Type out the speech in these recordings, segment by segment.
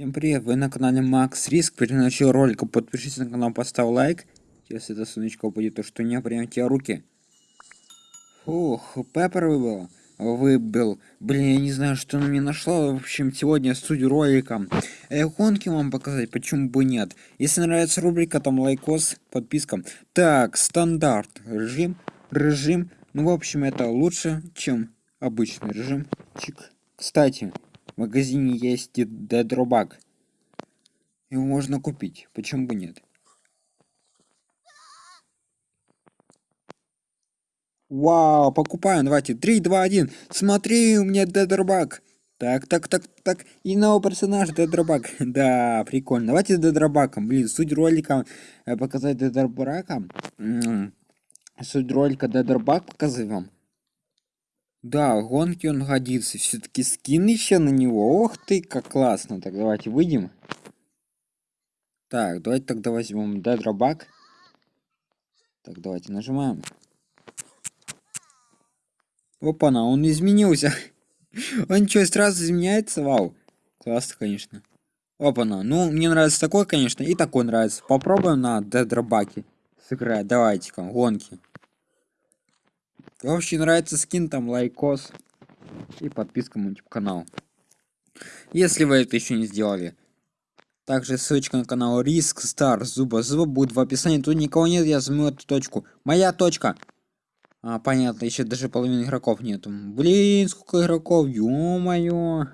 Всем привет, вы на канале Макс Риск. Перед началом ролика подпишитесь на канал, поставь лайк. Если это солнечко упадет, то что не прям тебе руки. Фух, Пеппер выбил. Выбил. Блин, я не знаю, что она мне нашла. В общем, сегодня студию ролика. Э, гонки вам показать, почему бы нет. Если нравится рубрика, там лайкос, подписка. Так, стандарт. Режим. Режим. Ну, в общем, это лучше, чем обычный режим. Чик. Кстати, магазине есть дедробак. Его можно купить. Почему бы нет? Вау, покупаем. Давайте. 3, 2, 1. Смотри, у меня дедробак. Так, так, так, так. И новый персонаж Дедробак. Да, прикольно. Давайте Дедробаком. Блин, суть ролика э, показать Дедробака. Суть ролика Дедробак показать вам. Да, гонки он годится. Все-таки скин еще на него. Ох ты, как классно. Так, давайте выйдем. Так, давайте тогда возьмем дедробак. Так, давайте нажимаем. Опа-на, он изменился. он что, сразу изменяется? Вау. Классно, конечно. Опа-на. Ну, мне нравится такой, конечно, и такой нравится. Попробуем на дедробаке сыграть. Давайте-ка, гонки. Вообще нравится скин, там лайкос и подписка на YouTube канал. Если вы это еще не сделали. Также ссылочка на канал Риск Стар Зуба Зуба будет в описании. Тут никого нет, я займу эту точку. Моя точка. А, понятно, еще даже половины игроков нету. Блин, сколько игроков, ё-моё.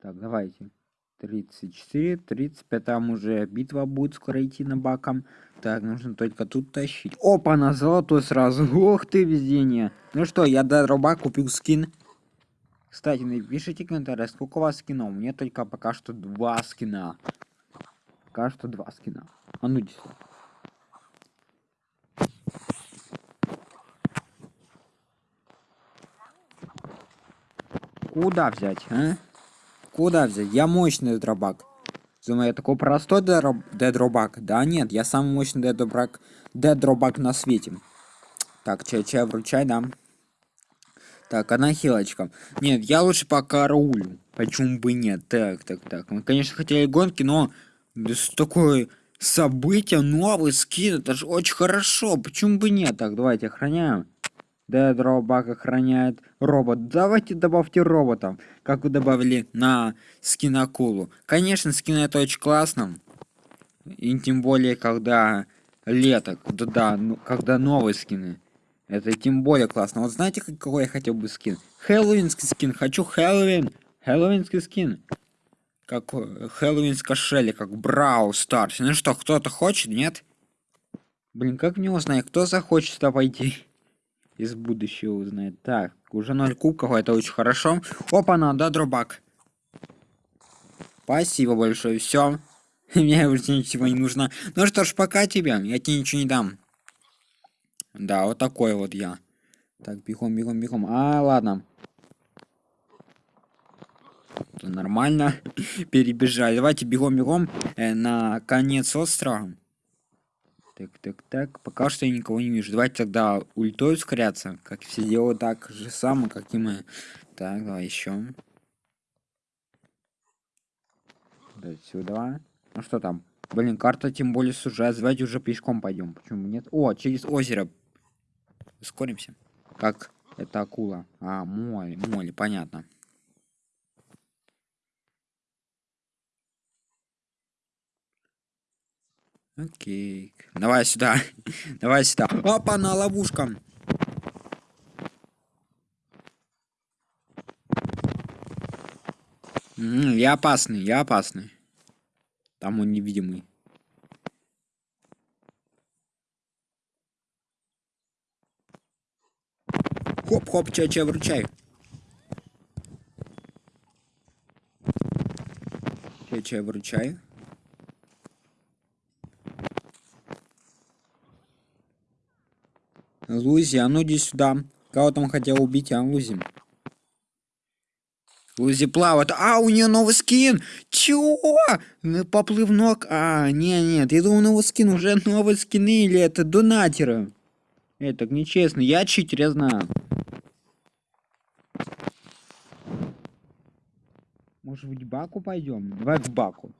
Так, давайте. 34, 35, там уже битва будет скоро идти на баком. Так, нужно только тут тащить. Опа, на золотой сразу. Ох ты, везение. Ну что, я до дроба купил скин. Кстати, напишите комментарий, сколько у вас скинов. Мне только пока что два скина. Пока что два скина. А ну иди Куда взять, а? Куда взять? Я мощный дробак. Думаю, я такой простой дедробак. Да нет, я самый мощный дедробак, дедробак на свете. Так, чай, чай, вручай, да. Так, одна хилочка. Нет, я лучше пока рулю. Почему бы нет? Так, так, так. Мы, конечно, хотели гонки, но такое событие, новый скин, это же очень хорошо. Почему бы нет? Так, давайте охраняем. Дедробак охраняет робот. Давайте добавьте робота, как вы добавили на скин акулу. Конечно, скин это очень классно. И тем более, когда лето, да, да, ну, когда новые скины. Это тем более классно. Вот знаете, какой я хотел бы скин? Хэллоуинский скин. Хочу Хэллоуин. Хэллоуинский скин. Как Хэллоуинская Шелли, как Брау Старс. Ну что, кто-то хочет, нет? Блин, как мне узнать, кто захочет сюда пойти? Из будущего узнает. Так, уже 0 кубков, это очень хорошо. Опа, надо дробак. Спасибо большое, все. Мне уже ничего не нужно. Ну что ж, пока тебе, я тебе ничего не дам. Да, вот такой вот я. Так, бегом, бегом, бегом. А, ладно. Нормально. Перебежали. Давайте бегом, бегом э, на конец острова. Так, так, так. Пока что я никого не вижу. Давайте тогда ультой ускоряться. Как все делают так же самое, как и мы. Так, давай еще. Да, сюда. Ну что там? Блин, карта тем более сужает. Давайте уже пешком пойдем. Почему нет? О, через озеро. Ускоримся. Как это акула? А, моли, моли, понятно. Окей. Давай сюда. Давай сюда. Опа, на ловушка. я опасный, я опасный. Там он невидимый. Хоп-хоп, че-че, вручай. Че-че, вручай. Лузи, а ну иди сюда. Кого там хотел убить, а Лузи? Лузи плавает. А, у нее новый скин! Чего? Поплывнок? А, не, нет, я думал, новый скин. Уже новые скины или это донатеры? Это нечестно. Я читер, я знаю. Может быть, Баку пойдем? Давай к Баку.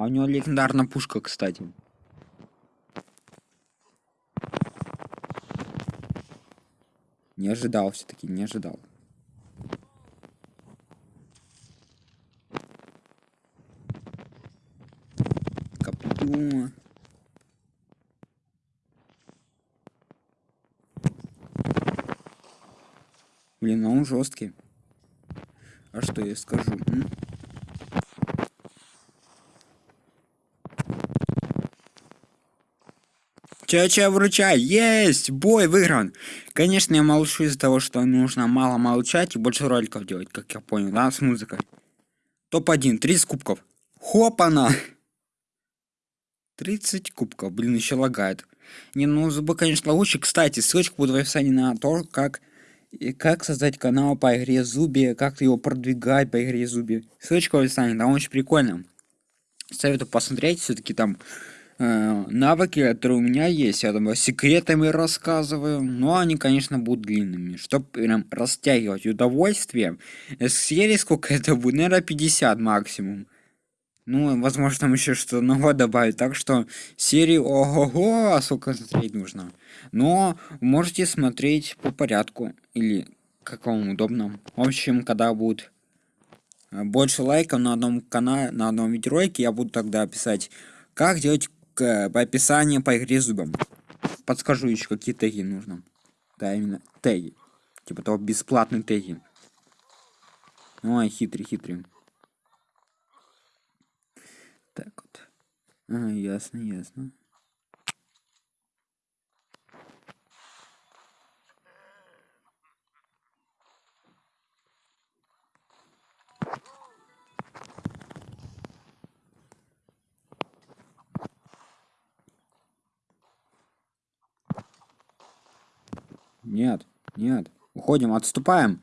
А у него легендарная пушка, кстати. Не ожидал все-таки, не ожидал. Копье. Блин, а он жесткий. А что я скажу? М? Ча-ча вручай, есть, бой выигран. Конечно, я молчу из-за того, что нужно мало молчать и больше роликов делать, как я понял, да, с музыкой. Топ-1, 30 кубков. Хопана! 30 кубков, блин, еще лагает. Не, ну зубы, конечно, лучше. Кстати, ссылочка будет в описании на то, как, и как создать канал по игре Зуби, как его продвигать по игре Зуби. Ссылочка в описании, там очень прикольно. Советую посмотреть, все-таки там Э, навыки, которые у меня есть. Я там секретами рассказываю. Но они, конечно, будут длинными. Чтобы прям растягивать удовольствие. С серии сколько это будет? Наверное, 50 максимум. Ну, возможно, там еще что-то новое добавить. Так что серии ого-го, а сколько смотреть нужно. Но можете смотреть по порядку. Или как вам удобно. В общем, когда будет э, больше лайков на одном канале, на одном видеоролике, я буду тогда писать, как делать по описанию по игре зубом. Подскажу еще, какие теги нужно. Да, именно теги. Типа того бесплатные теги. Ой, хитрый, хитрый. Так вот. А, ясно, ясно. Нет, нет. Уходим, отступаем.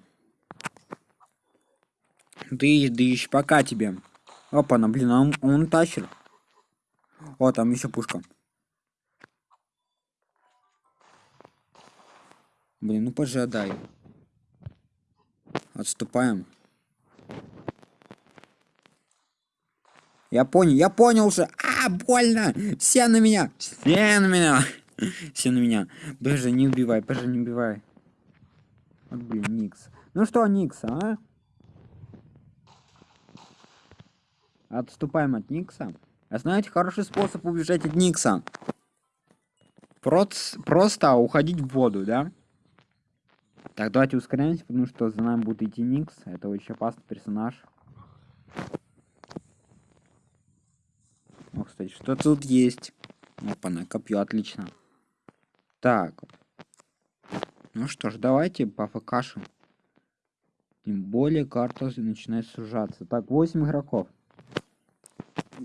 Ты, дыщ, пока тебе. Опа, на, блин, он, он тащит. О, там еще пушка. Блин, ну пожадай. Отступаем. Я понял, я понял уже. А, больно! Все на меня! Все на меня! Все на меня. Боже, не убивай, боже, не убивай. Вот, блин, Никс. Ну что, Никс, а? Отступаем от Никса. А знаете, хороший способ убежать от Никса. Проц просто уходить в воду, да? Так, давайте ускоряемся, потому что за нами будет идти Никс. Это очень опасный персонаж. О, кстати, что тут есть? Опа-на, копье, отлично. Так. Ну что ж, давайте по ФКшам. Тем более карта начинает сужаться. Так, 8 игроков.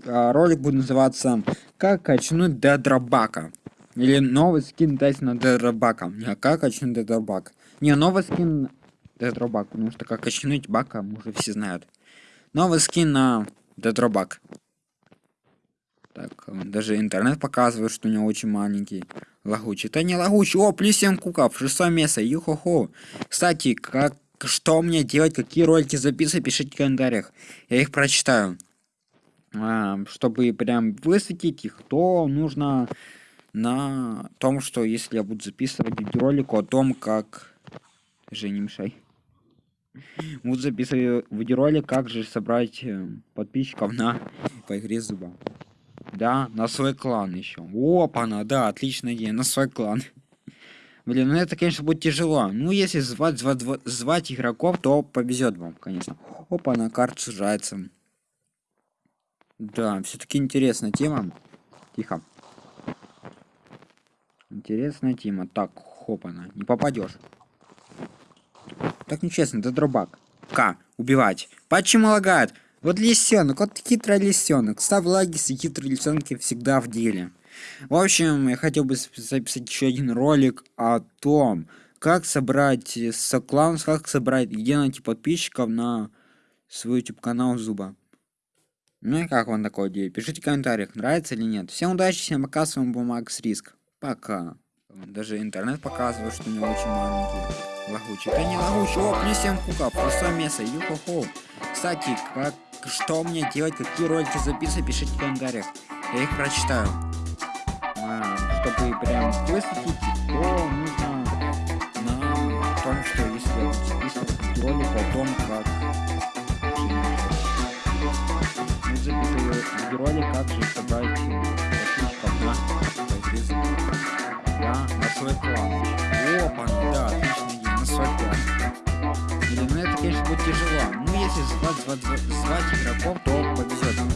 А, ролик будет называться «Как качнуть Дедробака». Или новый скин Тайсона Дедробака. Не, как качнуть Дедробака. Не, новый скин Дедробак, потому что как качнуть Бака, уже все знают. Новый скин на Дедробак. Так, даже интернет показывает, что у него очень маленький. Лагучий. Это не лагучий. О, плюс 7 куков. Шестое место. Юхо-хо. Кстати, как что мне делать, какие ролики записывать, пишите в комментариях. Я их прочитаю. А, чтобы прям высветить их, то нужно на том, что если я буду записывать видеоролик о том, как... Же не мешай. Буду записывать видеоролик, как же собрать э, подписчиков на по игре зуба. Да, на свой клан еще. Опа-на, да, отличная идея, на свой клан. Блин, ну это, конечно, будет тяжело. Ну, если звать, звать, звать игроков, то повезет вам, конечно. Опа, на карта сужается. Да, все-таки интересная тема. Тихо. Интересная тема. Так, хопана. Не попадешь. Так нечестно, это дробак. К. Убивать. Почему лагает? Вот лисенок, вот хитрый лисенок. Став лагис и хитрые лисенки всегда в деле. В общем, я хотел бы записать еще один ролик о том, как собрать э, соклаунс, как собрать, где найти подписчиков на свой YouTube канал Зуба. Ну и как вам такое идея? Пишите в комментариях, нравится или нет. Всем удачи, всем пока, с вами был Макс Риск. Пока. Даже интернет показывает, что у очень маленький. Лагучий. Да не лагучий, о, не 7 куков, пустое мясо ю-хо-хо. Кстати, как, что мне делать, какие ролики записывать, пишите в комментариях. Я их прочитаю. А, чтобы прям выслушать полностью. звать игроков, то повезет.